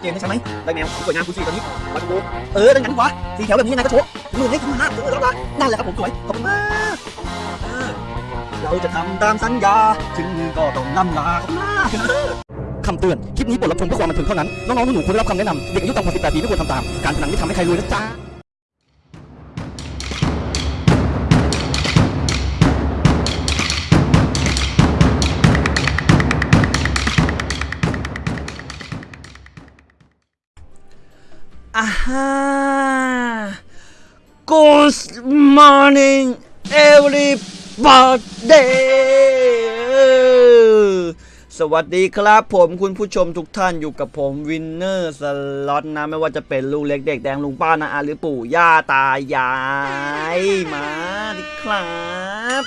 เจนได้ใช่ไหมได้แมวสวยงามคุณสี่ตอนนี้วายคอมโบเออดังนั้นวะสีแถวแบบนี้ยังไงก็โชว์มือให้คุณห้าเออแล้วละนั่นแหละครับผมสวยขอบคุณมากเราจะทำตามสัญญาถึงมือก็ต้องล่ำลาขอบคุณมากคำเตือน คลิปนี้บทรับชมเพื่อความบันเทิงเท่านั้น น้องๆหนูๆควรได้รับคำแนะนำเด็กอายุต่ำกว่า18ปีไม่ควรทำตาม การพนันไม่ทำให้ใครรวยนะจ๊ะ อ่าฮะ Good morning everybody สวัสดีครับผมคุณผู้ชมทุกท่านอยู่กับผมวินเนอร์สล็อตนะ ไม่ว่าจะเป็นลูกเล็กเด็กแดงลุงป้านาอาหรือปู่ย่าตายาย มาดิครับ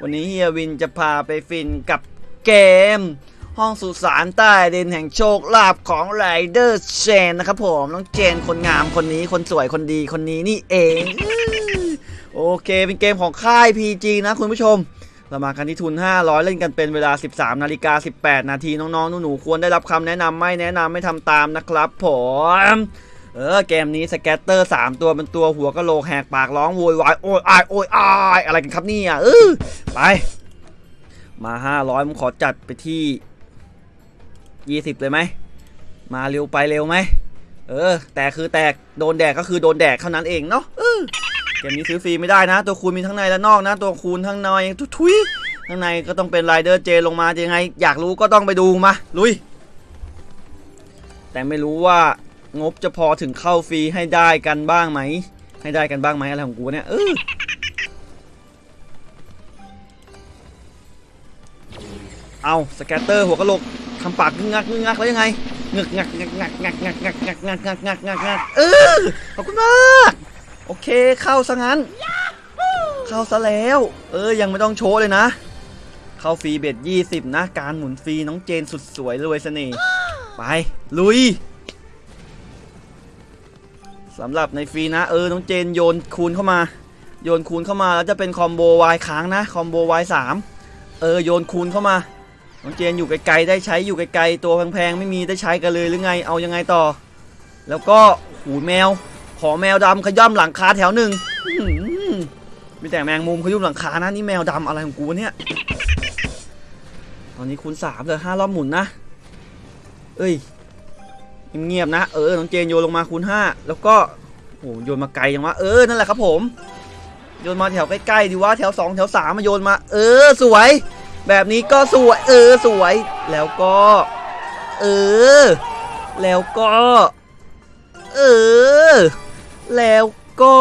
วันนี้เฮียวินจะพาไปฟินกับเกม ห้องสุสานใต้ดินแห่งโชคลาภของไรเดอร์เชนนะครับผมน้องเจนคนงามคนนี้คนสวยคนดีคนนี้นี่เอง โอเคเป็นเกมของค่าย PG นะคุณผู้ชมเรามากันที่ทุน 500 เล่นกันเป็นเวลา 13 นาฬิกา 18 นาทีน้องๆหนูๆควรได้รับคำแนะนำไม่แนะนำไม่ทำตามนะครับผมเออเกมนี้สแกตเตอร์ 3 ตัวเป็นตัวหัวกะโหลกแหกปากร้องโวยวายโอ้ยอายโอ้ยอายอะไรกันครับเนี่ยเออไป มา 500 ผมขอจัดไปที่ 20 เลยไหม มาเร็วไปเร็วไหม เออ แต่คือแตก โดนแดกก็คือโดนแดกเท่านั้นเองเนาะเกมนี้ซื้อฟรีไม่ได้นะ ตัวคูณมีทั้งในและนอกนะ ตัวคูณทั้งในทุยๆข้างในก็ต้องเป็นไรเดอร์เจลงมาจะยังไง อยากรู้ก็ต้องไปดูมา ลุย แต่ไม่รู้ว่างบจะพอถึงเข้าฟรีให้ได้กันบ้างไหม ให้ได้กันบ้างไหมอะไรของกูเนี่ยเออเอาสแกตเตอร์หัวกะโหลก ทำปากงึกงักงึกงักแล้วยังไงงึกงักงักงักงักงักงักงักงักงักงักงักงักเออขอบคุณมากโอเคเข้าซะงั้น เข้าซะแล้ว เออยังไม่ต้องโชว์เลยนะ เข้าฟรีเบ็ด20นะ การหมุนฟรีน้องเจนสุดสวยรวยเสน่ห์ไป ลุยสำหรับในฟรีนะ เออน้องเจนโยนคูณเข้ามา โยนคูณเข้ามาแล้วจะเป็นคอมโบวายค้างนะคอมโบวายสามเออโยนคูณเข้ามา น้องเจนอยู่ไกลๆได้ใช้อยู่ไกลๆตัวแพงๆไม่มีได้ใช้กันเลยหรือไงเอายังไงต่อ แล้วก็หูแมว ขอแมวดำขย่ำหลังคาแถวหนึ่งมีแต่แมงมุมขยุ่มหลังคานะนี่แมวดำอะไรของกูเนี่ย ตอนนี้คูณสามเลยห้ารอบหมุนนะ เอ้ยเงียบๆนะเออน้องเจนโยนลงมาคูณห้าแล้วก็โอ้โยนมาไกลยังวะเออนั่นแหละครับผมโยนมาแถวใกล้ๆดีวะแถวสองแถวสามมาโยนมา เออสวย แบบนี้ก็สวย เออสวย แล้วก็ เออ แล้วก็ เออ แล้วก็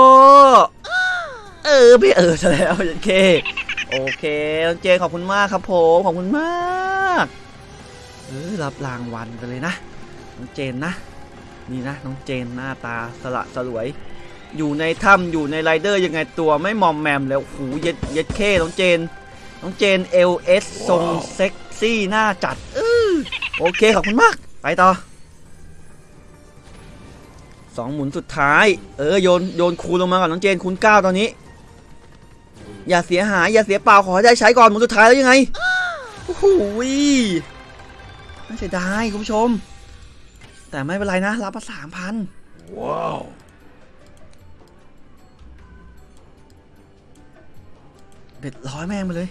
เออไม่เออซะแล้วโอเค โอเคน้องเจนขอบคุณมากครับผมขอบคุณมากเออรับรางวัลไปเลยนะน้องเจนนะนี่นะน้องเจนหน้าตาสละสลวย อยู่ในถ้ำอยู่ในไรเดอร์ยังไงตัวไม่มอมแมมแล้วหูเย็ดเย็ดเคน้องเจน น้องเจน LS ทรงเซ็กซี่หน้าจัดเออโอเค ขอบคุณมาก ไปต่อสองหมุนสุดท้าย เออ โยนโยนคูณลงมาก่อนน้องเจนคูณเก้าตอนนี้ อย่าเสียหาย อย่าเสียเปล่าขอให้ได้ใช้ก่อนหมุนสุดท้ายแล้วยังไงโอ้โหน่าเสียดายคุณผู้ชม แต่ไม่เป็นไรนะ รับมาสามพันว้าวเบ็ดร้อยแม่งไปเลย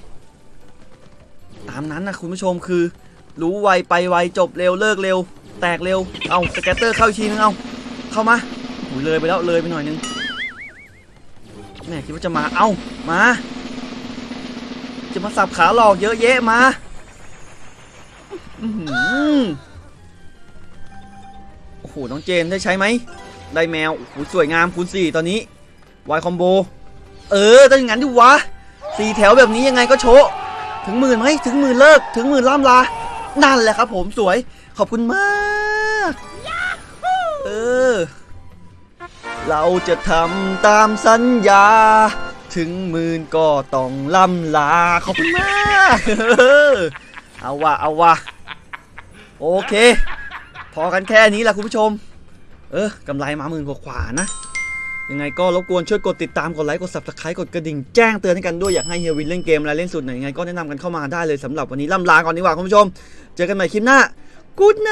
ตามนั้นนะคุณผู้ชมคือ รู้ไวไปไวจบเร็วเลิกเร็ว แตกเร็วเอาสแกตเตอร์เข้าอีกทีนึงเอาเข้ามาหูเลยไปแล้วเลยไปหน่อยนึงแม่คิดว่าจะมาเอามา จะมาสับขาหลอกเยอะแยะมาโอ้โหน้องเจนได้ใช้ไหมได้แมวโอ้โหสวยงามคูณสี่ตอนนี้วายคอมโบเออต้องอย่างนั้นดิวะสี่แถวแบบนี้ยังไงก็โชะ ถึงหมื่นไหมถึงหมื่นเลิก ถึงหมื่นล่ำลา นั่นแหละครับผมสวยขอบคุณมาก เออ เราจะทำตามสัญญา ถึงหมื่นก็ต้องล่ำลา ขอบคุณมาก เออเอาวะเอาวะโอเค พอกันแค่นี้แหละคุณผู้ชม เออกำไรมาหมื่นกว่าๆนะ ยังไงก็รบกวนช่วยกดติดตามกดไลค์กด subscribe กดกระดิ่งแจ้งเตือนให้กันด้วยอยากให้เฮียวินเล่นเกมอะไรเล่นสุดไหนยังไงก็แนะนำกันเข้ามาได้เลยสำหรับวันนี้ล่ำลาก่อนดีกว่าคุณผู้ชม เจอกันใหม่คลิปหน้ากูดไน